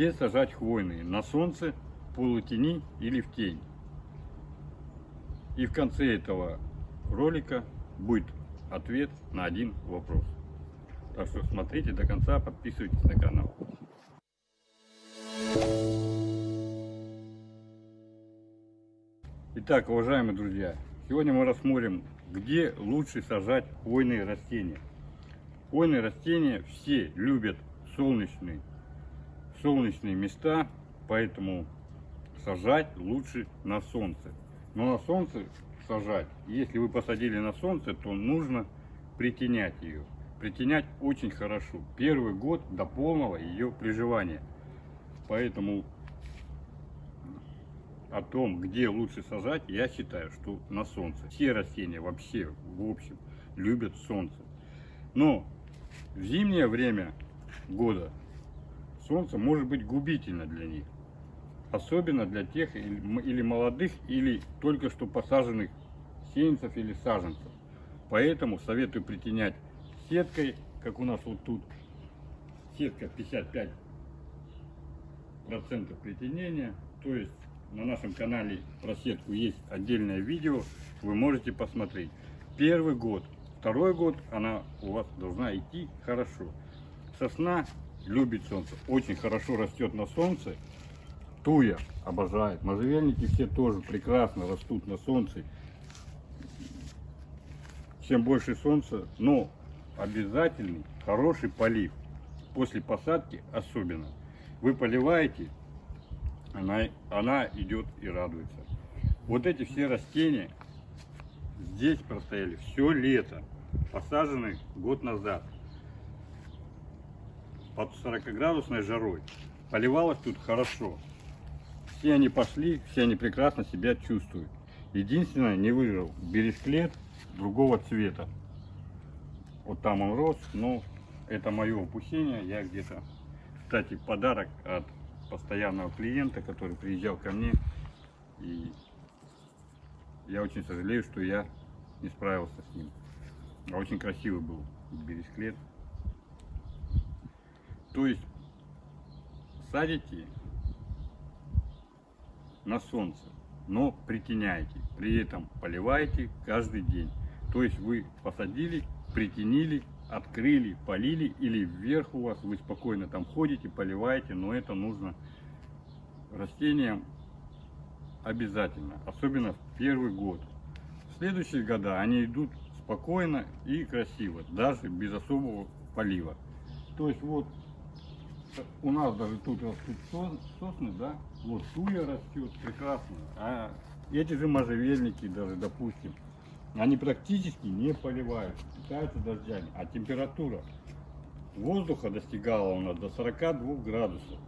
Где сажать хвойные? На солнце, полутени или в тень? И в конце этого ролика будет ответ на один вопрос. Так что смотрите до конца, подписывайтесь на канал. Итак, уважаемые друзья, сегодня мы рассмотрим, где лучше сажать хвойные растения. Хвойные растения все любят солнечные, солнечные места, поэтому сажать лучше на солнце. Но на солнце сажать, если вы посадили на солнце, то нужно притенять ее. Притенять очень хорошо. Первый год до полного ее приживания. Поэтому о том, где лучше сажать, я считаю, что на солнце. Все растения вообще, в общем, любят солнце. Но в зимнее время года солнце может быть губительно для них. Особенно для тех или молодых, или только что посаженных сеянцев или саженцев. Поэтому советую притенять сеткой, как у нас вот тут. Сетка 55% притенения. То есть на нашем канале про сетку есть отдельное видео. Вы можете посмотреть. Первый год, второй год она у вас должна идти хорошо. Сосна любит солнце, очень хорошо растет на солнце. Туя обожает. Можжевельники все тоже прекрасно растут на солнце. Чем больше солнца, но обязательный хороший полив. После посадки особенно. Вы поливаете, она, она идет и радуется. Вот эти все растения здесь простояли все лето. Посажены год назад. Под 40 градусной жарой. Поливалось тут хорошо. Все они пошли, все они прекрасно себя чувствуют. Единственное, не выжил бересклет другого цвета. Вот там он рос, но это мое упущение. Я где-то, кстати, подарок от постоянного клиента, который приезжал ко мне. И я очень сожалею, что я не справился с ним. А очень красивый был бересклет. То есть садите на солнце, но притеняйте. При этом поливайте каждый день. То есть вы посадили, притенили, открыли, полили или вверх у вас, вы спокойно там ходите, поливаете, но это нужно растениям обязательно, особенно в первый год. В следующие года они идут спокойно и красиво, даже без особого полива. То есть вот у нас даже тут растут сосны, да, вот туя растет прекрасно, а эти же можжевельники даже, допустим, они практически не поливают, питаются дождями, а температура воздуха достигала у нас до 42 градусов.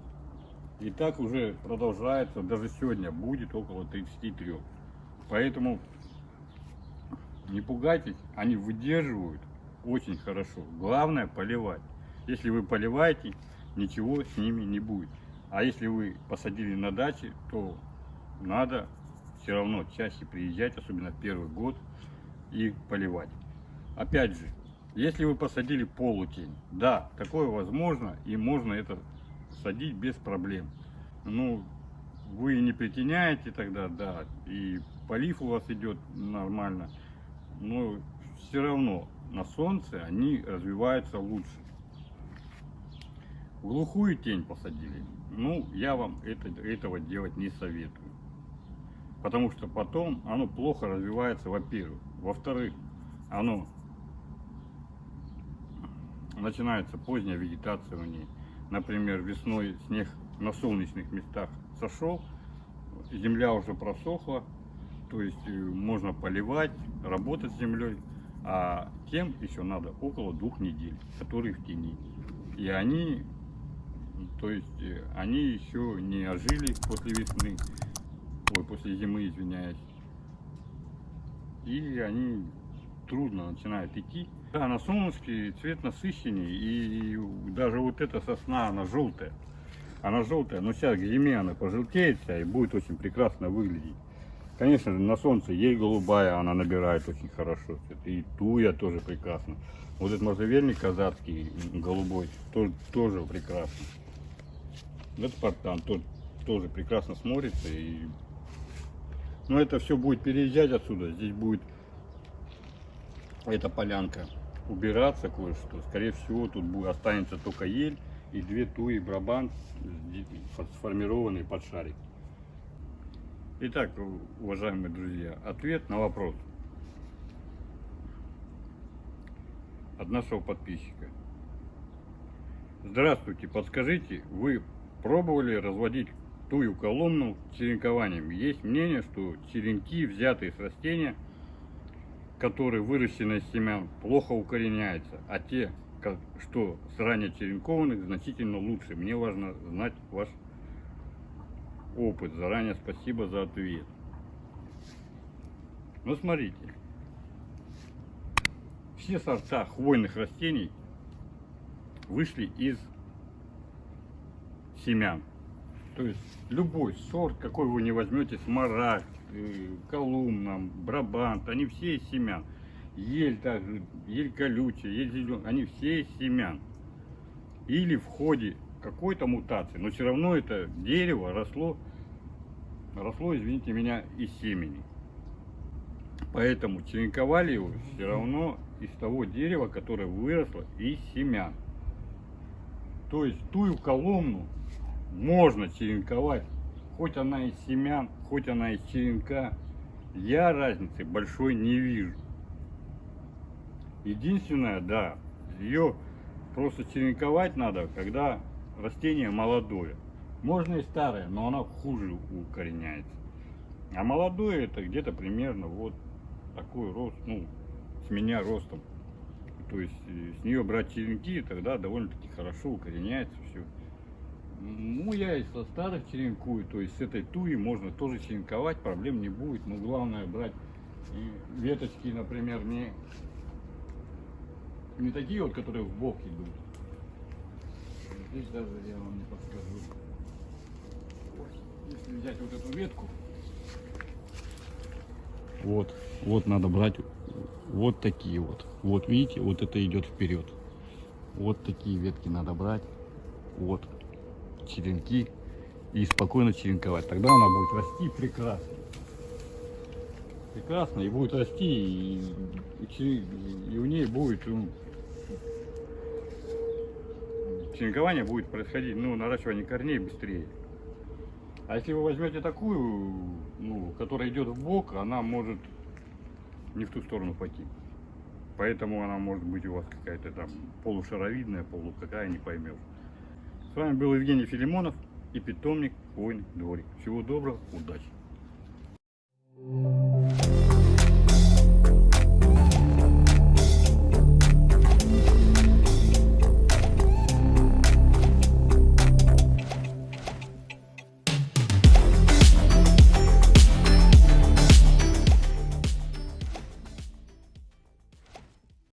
И так уже продолжается, даже сегодня будет около 33. Поэтому не пугайтесь, они выдерживают очень хорошо. Главное поливать. Если вы поливаете, ничего с ними не будет. А если вы посадили на даче, то надо все равно чаще приезжать, особенно первый год, и поливать. Опять же, если вы посадили полутень, да, такое возможно, и можно это садить без проблем. Ну, вы не притеняете тогда, да, и полив у вас идет нормально, но все равно на солнце они развиваются лучше. Глухую тень посадили, ну, я вам это, этого делать не советую. Потому что потом оно плохо развивается, во-первых. Во-вторых, оно начинается поздняя вегетация у ней. Например, весной снег на солнечных местах сошел, земля уже просохла, то есть э, можно поливать, работать с землей, а тем еще надо около двух недель, которые в тени. И они, то есть э, они еще не ожили после весны, ой, после зимы, извиняюсь, и они трудно начинают идти. Да, на солнышке цвет насыщеннее, и даже вот эта сосна, она желтая. Она желтая, но сейчас к зиме она пожелтеет и будет очень прекрасно выглядеть. Конечно на солнце ей голубая, она набирает очень хорошо. И туя тоже прекрасно. Вот этот можжевельник казацкий, голубой, тоже, тоже прекрасно. Этот портан тот, тоже прекрасно смотрится. И... Но это все будет переезжать отсюда. Здесь будет эта полянка убираться кое-что. Скорее всего, тут будет, останется только ель и две туи брабант, сформированные под шарик. Итак, уважаемые друзья, ответ на вопрос от нашего подписчика. Здравствуйте, подскажите, вы пробовали разводить тую колонну черенкованием? Есть мнение, что черенки, взятые с растения, которые выращены из семян, плохо укореняются, а те, что с ранее черенкованных, значительно лучше. Мне важно знать ваш опыт. Заранее спасибо за ответ. Ну, смотрите. Все сорта хвойных растений вышли из семян. То есть любой сорт, какой вы не возьмете, смарагд, э, колумн, брабант, они все из семян. Ель также, ель колючая, ель зеленая, они все из семян. Или в ходе какой-то мутации, но все равно это дерево росло, росло, извините меня, из семени. Поэтому черенковали его все равно из того дерева, которое выросло из семян. То есть тую коломну можно черенковать, хоть она из семян, хоть она из черенка. Я разницы большой не вижу. Единственное, да, ее просто черенковать надо, когда растение молодое. Можно и старое, но оно хуже укореняется. А молодое это где-то примерно вот такой рост, ну, с меня ростом. То есть э, с нее брать черенки, тогда довольно-таки хорошо укореняется все. Ну, я и со старых черенкую, то есть с этой туи можно тоже черенковать, проблем не будет. Но главное брать и веточки, например, не, не такие вот, которые в бок идут. Здесь даже я вам не подскажу. Если взять вот эту ветку, вот, вот надо брать вот такие вот. Вот видите, вот это идет вперед. Вот такие ветки надо брать. Вот черенки и спокойно черенковать. Тогда она будет расти прекрасно. Прекрасно и будет расти, и, и, и у ней будет ну, черенкование будет происходить, ну, наращивание корней быстрее. А если вы возьмете такую, ну, которая идет в бок, она может не в ту сторону пойти. Поэтому она может быть у вас какая-то там полушаровидная, полу какая, не поймешь. С вами был Евгений Филимонов и питомник Хвойный дворик. Всего доброго, удачи!